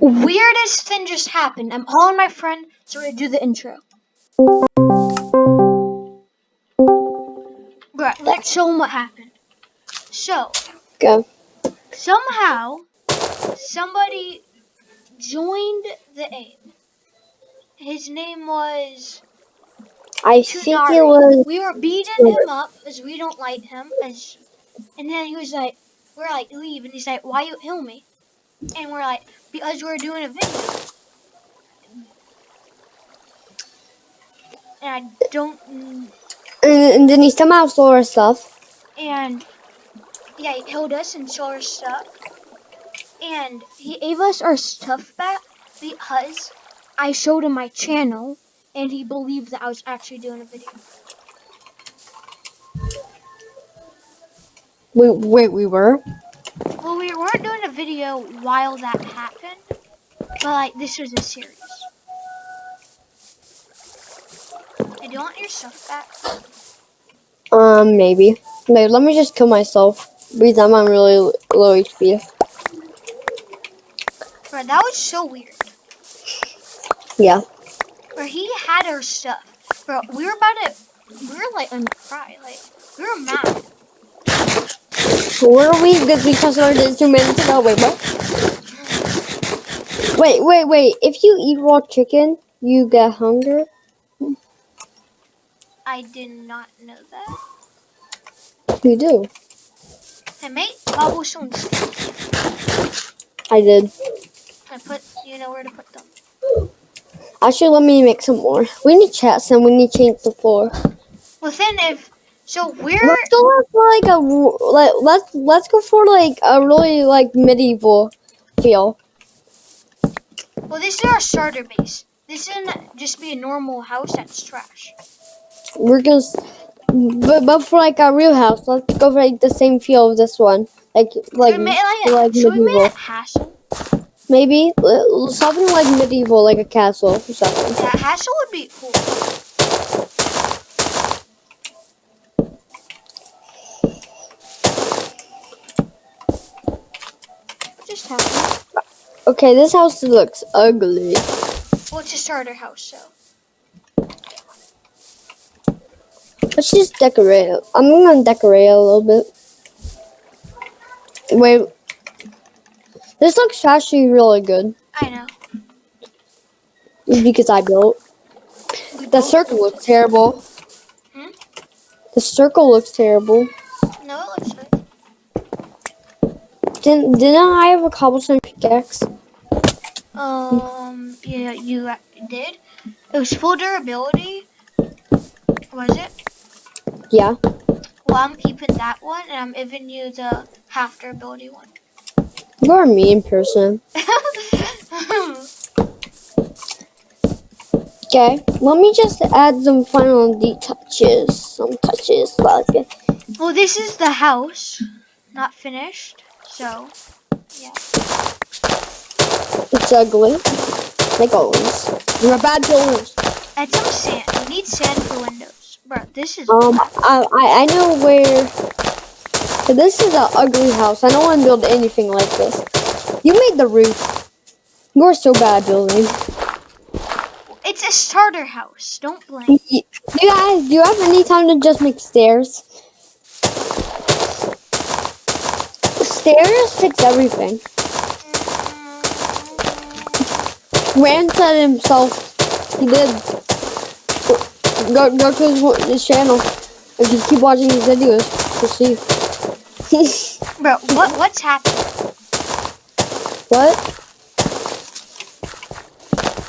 weirdest thing just happened. I'm calling my friend so we're gonna do the intro. Right, let's show him what happened. So, Go. somehow, somebody joined the aim. His name was I think it was. We were beating him up as we don't like him, as, and then he was like, "We're like leave," and he's like, "Why you kill me?" And we're like, "Because we're doing a video." And I don't, And, and then he somehow stole our stuff. and yeah, he killed us and stole our stuff, and he gave us our stuff back because I showed him my channel, and he believed that I was actually doing a video. Wait, wait, we were. We weren't doing a video while that happened, but like this was a series. Hey, do you want your stuff back? Um, maybe. Wait, let me just kill myself because I'm on really low HP. Bro, that was so weird. Yeah. Bro, he had our stuff. Bro, we were about to, we were like gonna cry. Like, we were mad. Were we? Because we just started two minutes ago. Wait, what? Wait, wait, wait. If you eat raw chicken, you get hunger. I did not know that. You do. I made cobblestone sticks. I did. I put, you know where to put them. Actually, let me make some more. We need chats and we need to change the floor. Well, then if, so we're, Let's go for like a like let's let's go for like a really like medieval feel. well, this is our starter base. This isn't just be a normal house that's trash. We're gonna, but but for like a real house, let's go for like the same feel of this one, like like should we make it like, like should we make medieval. Maybe something like medieval, like a castle or something. Yeah, hassle would be cool. Just happened? Okay, this house looks ugly. Well, it's a starter house, so. Let's just decorate it. I'm gonna decorate a little bit. Wait, this looks actually really good I know. because I built. The circle looks terrible. Hmm? The circle looks terrible. No, it looks. Didn't didn't I have a cobblestone pickaxe? Um, yeah, you did. It was full durability. Was it? Yeah. Well, I'm keeping that one, and I'm giving you the half durability one. You're a mean person. Okay, let me just add some final touches, some touches like well, this is the house, not finished. So, yeah. It's ugly, like always. You're a bad builders. Add some sand. We need sand for windows. Bro, this is. Um, I, I I know where. But this is an ugly house. I don't want to build anything like this. You made the roof. You're so bad building. It's a starter house. Don't blame. You guys, do you have any time to just make stairs? Stairs fix everything. Rand said himself, he did. Go, go to his, his channel. If you keep watching his videos, you'll see. Bro, what what's happening? what?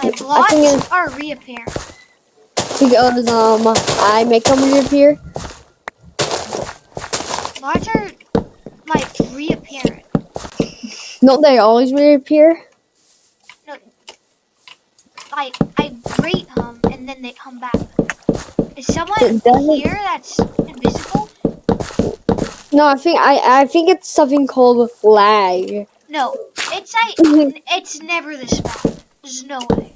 My blocks are reappearing. Because um, I make them reappear. Blocks are like reappearing. Don't they always reappear? No, like I rate them and then they come back. Is someone here that's invisible? No, I think I I think it's something called lag. No, it's like Mhm. it's never this bad. There's no way.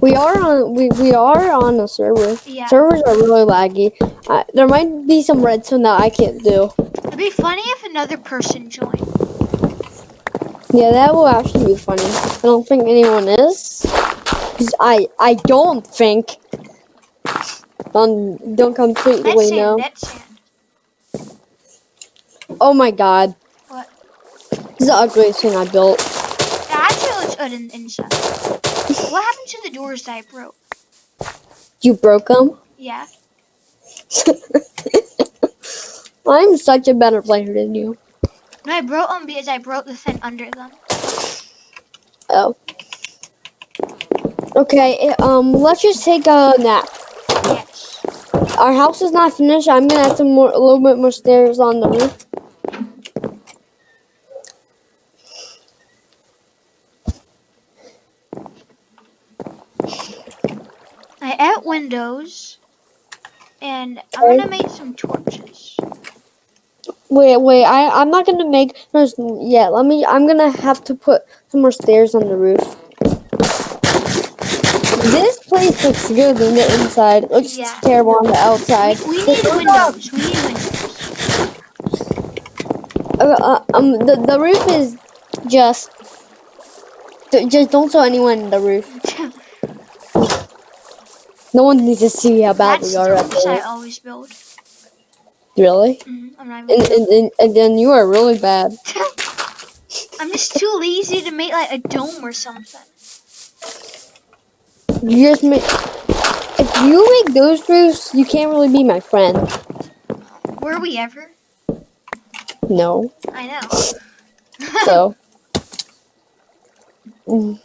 We are on we, we are on a server. Yeah. Servers are really laggy. Uh, there might be some redstone that I can't do. It'd be funny if another person joined. Yeah, that will actually be funny. I don't think anyone is. 'Cause I I don't think. Um, don't completely That's know. Oh my god. What? This is the ugliest thing I built. It actually looks good in, inside. what happened to the doors that I broke? You broke them? Yeah. I'm such a better player than you. No, I broke them because I broke the thing under them. Oh. Okay, eh, um, let's just take a nap. Yes. Our house is not finished. I'm gonna add some more, a little bit more stairs on the roof. I add windows, and I'm gonna make some torches. Wait, wait. I I'm not gonna make those yet. Let me. I'm gonna have to put some more stairs on the roof. This place looks good on the inside. It looks Yeah. terrible on the outside. We need windows. We need windows. Uh, um, the the roof is just. Just don't show anyone in the roof. No one needs to see how bad That's we are the roofs I always build. Really? Mhm, I'm not And, even. and, and, and then you are really bad. I'm just too lazy to make like a dome or something. You just make. If you make those roofs, you can't really be my friend. Were we ever? No. I know. So. Mm.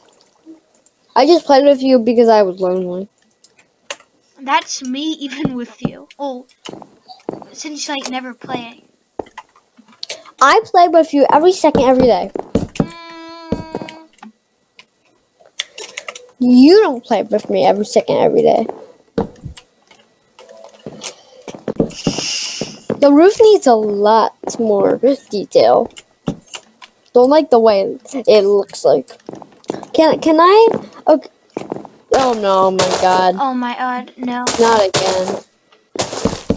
I just played with you because I was lonely. That's me even with you. Oh, since like never playing. I play with you every second, every day. Mm, You don't play with me every second, every day. The roof needs a lot more detail. Don't like the way it looks like. Can can I? Okay. Oh no! My God! oh my god, no. Not again.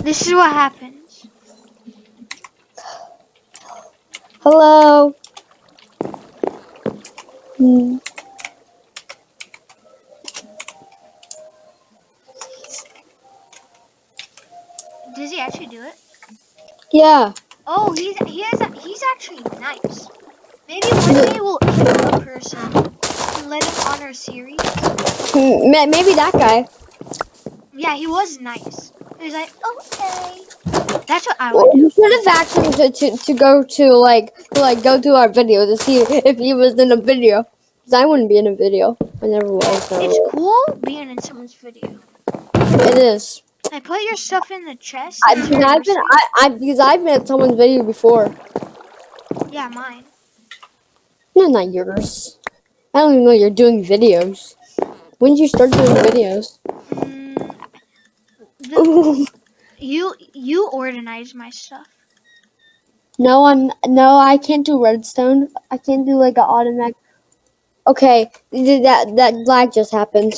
This is what happens. Hello. Hmm. Does he actually do it? Yeah. Oh, he's he has a, he's actually nice. Maybe one day we'll kill a person and let him on our series. Hmm, Maybe that guy. Yeah, he was nice. He was like, okay. That's what I Well, do. you should have asked him to, to, to go to like to like go to our video to see if he was in a video. Cause I wouldn't be in a video. I never was. so- It's cool being in someone's video. It is. I put your stuff in the chest. I, because I've been I, I because I've been at someone's video before. Yeah, mine. No, not yours. I don't even know you're doing videos. When did you start doing videos? Mm, you you organize my stuff. no, I'm no. I can't do redstone. I can't do like an automatic. Okay, that that lag just happened.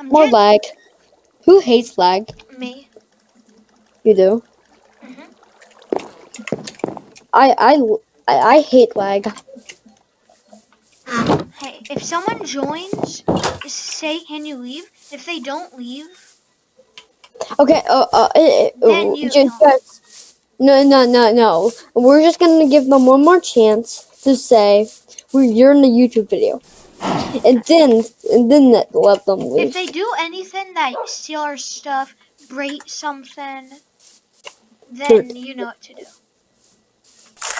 I'm More just lag. Who hates lag? me. You do. Mhm. I I I, I hate lag. Hey, if someone joins, say, "Can you leave?" If they don't leave, Okay. Uh. uh, uh, Then uh you just, just- no. No. No. No. We're just gonna give them one more chance to say we're you're in the YouTube video, and then and then let let them leave. if they do anything that steal our stuff, break something, then you know what to do.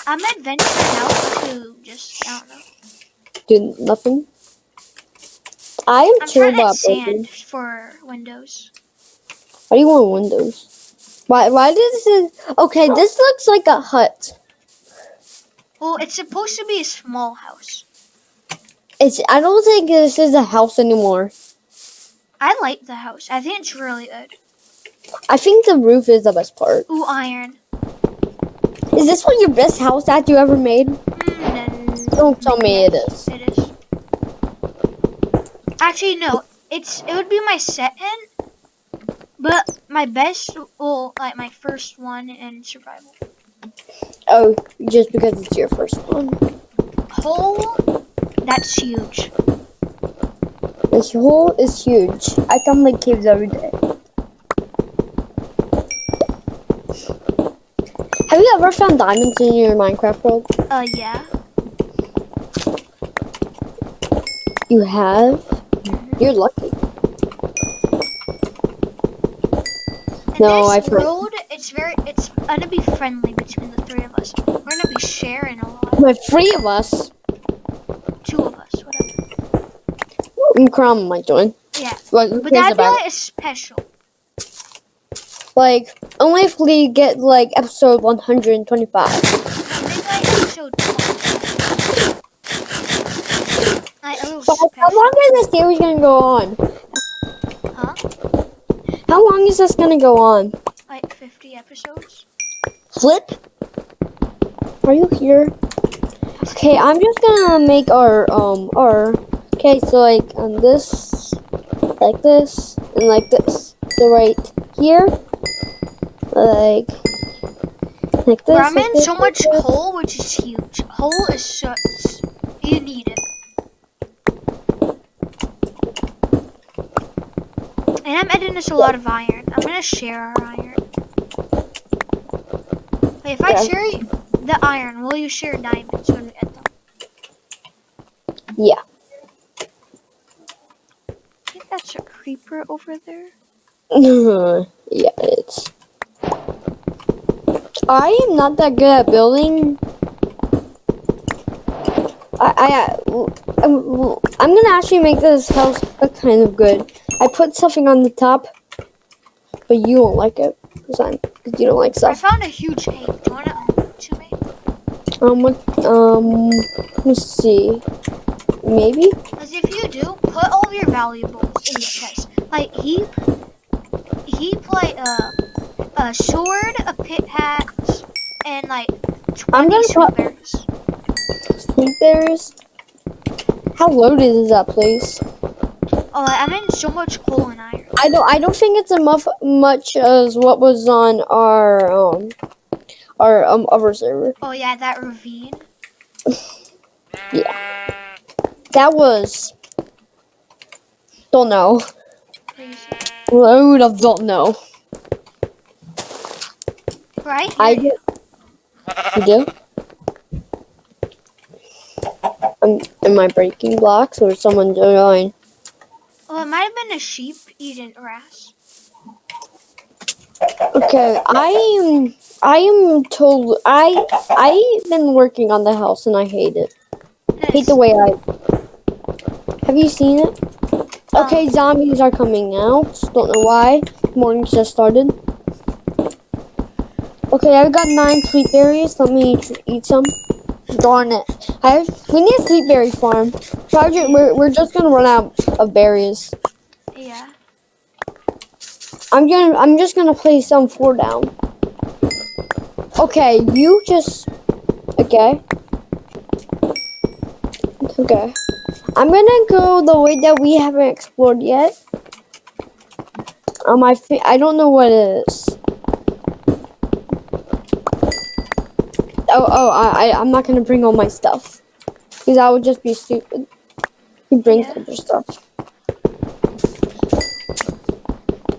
I'm adventuring out to just I don't know. do nothing. I am I'm chill trying to about sand for windows. Why do you want windows? Why? Why does this? Okay, this looks like a hut. Well, it's supposed to be a small house. It's. I don't think this is a house anymore. I like the house. I think it's really good. I think the roof is the best part. Ooh, iron. Is this one your best house that you ever made? Mm, Don't tell me it is. It is. Actually, no. It's it would be my second, but my best, well, like my first one in survival. Oh, just because it's your first one. Hole, that's huge. This hole is huge. I come like caves every day. Have you ever found diamonds in your Minecraft world? Uh, yeah. You have? You're lucky. And No, I've heard- road, it's very, it's gonna be friendly between the three of us. We're gonna be sharing a lot. My three of us. Two of us, whatever. And Crumb might join. Yeah. But who But be about it? special. Like, only if we get like episode 125. No, maybe like episode 20. Like a little So how long is this series gonna go on? Huh? How long is this gonna go on? Like 50 episodes? Flip? Are you here? Okay, I'm just gonna make our um our okay, so like on this like this and like this. So right here like like this. Bro, I'm like in this, so like much this. hole, which is huge. Hole is such, you need it. And I'm adding this a lot of iron. I'm gonna share our iron. Wait, if I share the iron, will you share diamonds when we them? Yeah. I think that's a creeper over there. yeah, it's I am not that good at building. I, I, uh, I'm, um, I'm gonna actually make this house look kind of good. I put something on the top, but you won't like it because you don't like stuff. I found a huge cave. Do you wanna me? Um, what- um, let's see. Maybe. Because if you do, put all your valuables in the chest. Like he, he play a, a sword, a pickaxe, and like I'm twenty gonna berries. Sleep bears. How loaded is that place? Oh, I'm in so much coal and iron. I don't. I don't think it's enough much as what was on our um our um other server. Oh yeah, that ravine. Yeah. That was don't know. Crazy. Load of don't know. Right here. I do. You do? Um, am I breaking blocks or someone join? Oh, it might have been a sheep eating grass. Okay, I am. I am told. I I've been working on the house and I hate it. Hate the way I. Have you seen it? Oh. Okay, zombies are coming out. Don't know why. Morning's just started. Okay, I've got nine sweet berries. Let me eat some. Darn it! I we need a sweet berry farm. Project, we're we're just gonna run out of berries. Yeah. I'm gonna I'm just gonna place some four down. Okay, you just okay. Okay. I'm gonna go the way that we haven't explored yet. Um, I I don't know what it is. Oh, oh, I, I, I'm not gonna bring all my stuff. Because that would just be stupid. You bring Yeah. other stuff.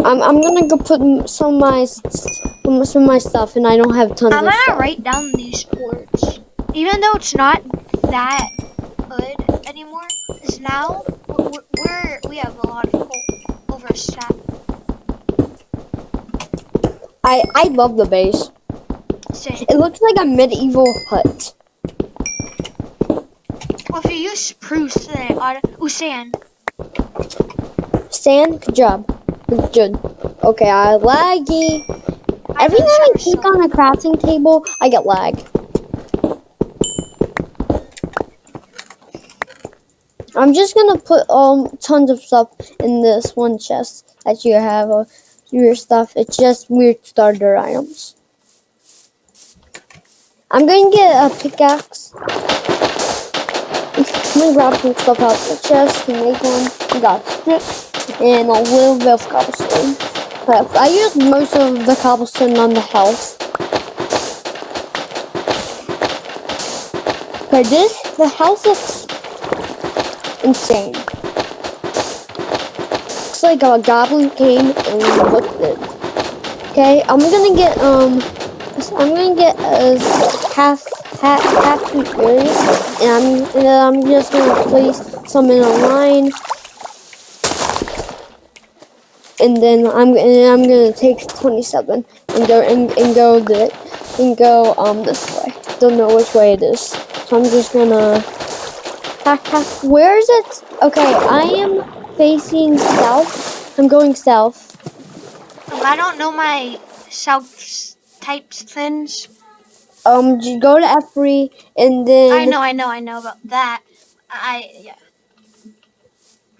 I'm, I'm gonna go put some of my some of my stuff, and I don't have tons of. I'm gonna stuff. write down these words, even though it's not that good anymore. Because now we're, we're we have a lot of coal over a stack. I I love the base. It looks like a medieval hut. Well, if you use spruce, then it ought ooh sand. Sand, good job. Good. good. Okay, I laggy. I Every time I click on a crafting table, I get lag. I'm just gonna put um tons of stuff in this one chest that you have uh, your stuff. It's just weird starter items. I'm gonna get a pickaxe. I'm gonna grab some stuff out of the chest and make one. We got strips and a little bit of cobblestone. But I used most of the cobblestone on the house. Okay, this the house looks insane. Looks like a goblin came and looked it. Okay, I'm gonna get um, I'm gonna get a half half half two berries, and I'm and I'm just gonna place some in a line, and then I'm and I'm gonna take 27 and go and, and go the and go um this way. Don't know which way it is, so I'm just gonna. half, half. Where is it? Okay, I am facing south. I'm going south. Um, I don't know my south types things. Um, go to F3 and then. I know, I know, I know about that. I yeah.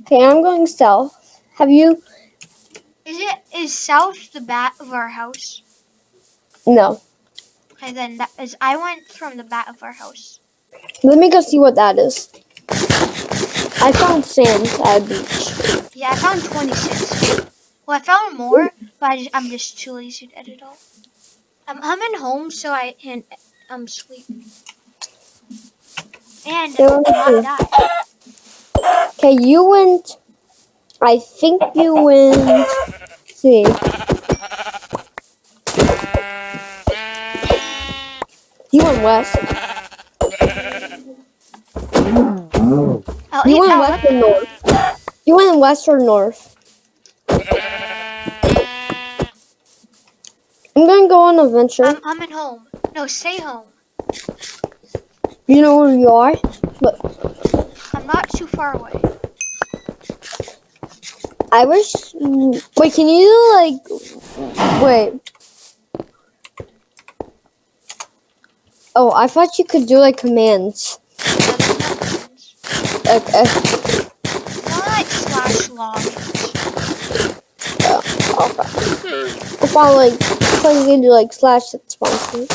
Okay, I'm going south. Have you? Is it is south the back of our house? No. Okay, then that is. I went from the back of our house. Let me go see what that is. I found sand at a beach. Yeah, I found 26. Well, I found more, but I just, I'm just too lazy to edit all. I'm coming home so I can um sleep and Yeah. Okay, you went. I think you went. let's see. You went west. I'll You went west or north? You went west or north? I'm gonna go on an adventure. I'm at home. No, stay home. you know where you are? But I'm not too far away. I wish. Wait, can you like? Wait. Oh, I thought you could do like commands. No. Okay. Not like slash log. Oh, okay. Found like, I thought you could do like slash at sponsor.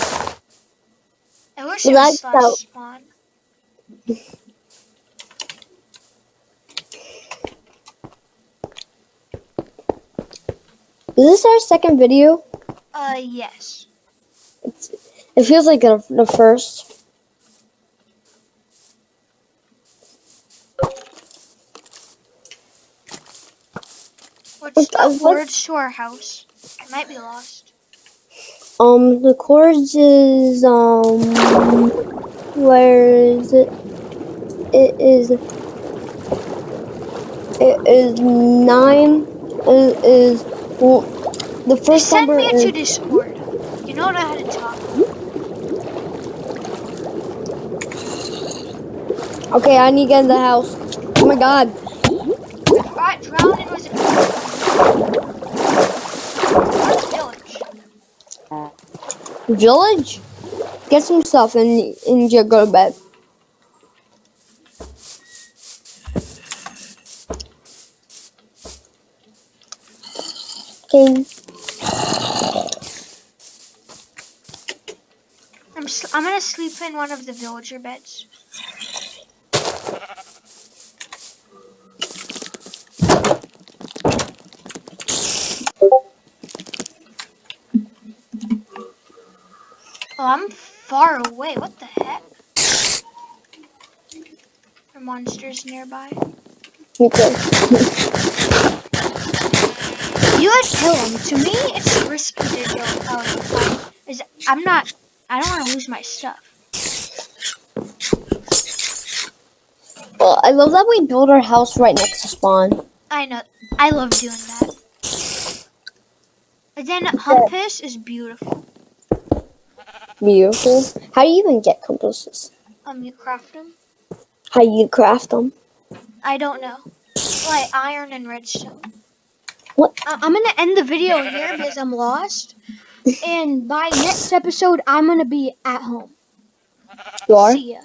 I wish it was slash out. spawn. Is this our second video? Uh, yes. It's, it feels like the, the first. What's the words to our house? I might be lost. Um, the coords is um, where is it? It is. It is nine. It is well, the first send number me is into Discord. You know how to talk. okay. I need to get in the house. Oh my god! Alright, was a village. Get some stuff and just go to bed. Okay. I'm I'm gonna sleep in one of the villager beds. Oh, I'm far away. What the heck? Are monsters nearby? Too. You would kill him. To me, it's risky to go out and fight. Is I'm not. I don't want to lose my stuff. Well, I love that we build our house right next to spawn. I know. I love doing that. And then Humpus is beautiful. Beautiful. How do you even get compasses? Um, you craft them. How you craft them? I don't know. Like iron and redstone. What? I- I'm gonna end the video here because I'm lost. And by next episode, I'm gonna be at home. You are? See ya.